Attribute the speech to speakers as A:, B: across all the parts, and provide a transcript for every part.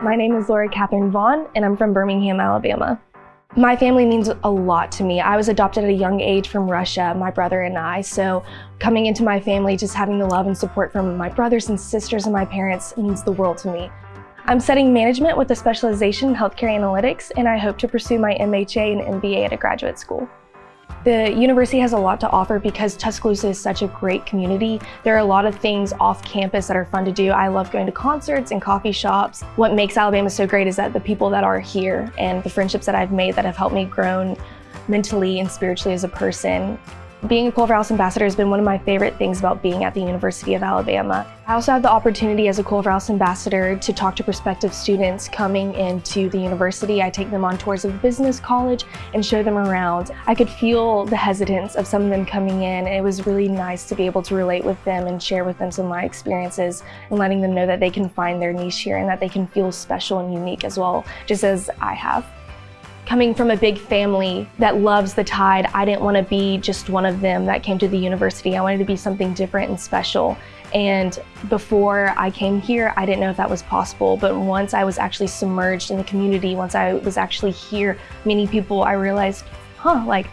A: My name is Laura Catherine Vaughn, and I'm from Birmingham, Alabama. My family means a lot to me. I was adopted at a young age from Russia, my brother and I, so coming into my family, just having the love and support from my brothers and sisters and my parents means the world to me. I'm studying management with a specialization in healthcare analytics, and I hope to pursue my MHA and MBA at a graduate school. The university has a lot to offer because Tuscaloosa is such a great community. There are a lot of things off campus that are fun to do. I love going to concerts and coffee shops. What makes Alabama so great is that the people that are here and the friendships that I've made that have helped me grow mentally and spiritually as a person being a Culverhouse ambassador has been one of my favorite things about being at the University of Alabama. I also had the opportunity as a Culverhouse ambassador to talk to prospective students coming into the university. I take them on tours of business college and show them around. I could feel the hesitance of some of them coming in. And it was really nice to be able to relate with them and share with them some of my experiences and letting them know that they can find their niche here and that they can feel special and unique as well, just as I have. Coming from a big family that loves the Tide, I didn't want to be just one of them that came to the university. I wanted to be something different and special. And before I came here, I didn't know if that was possible. But once I was actually submerged in the community, once I was actually here, many people, I realized, huh, like,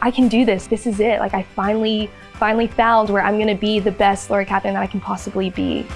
A: I can do this. This is it. Like, I finally, finally found where I'm going to be the best Laura Catherine that I can possibly be.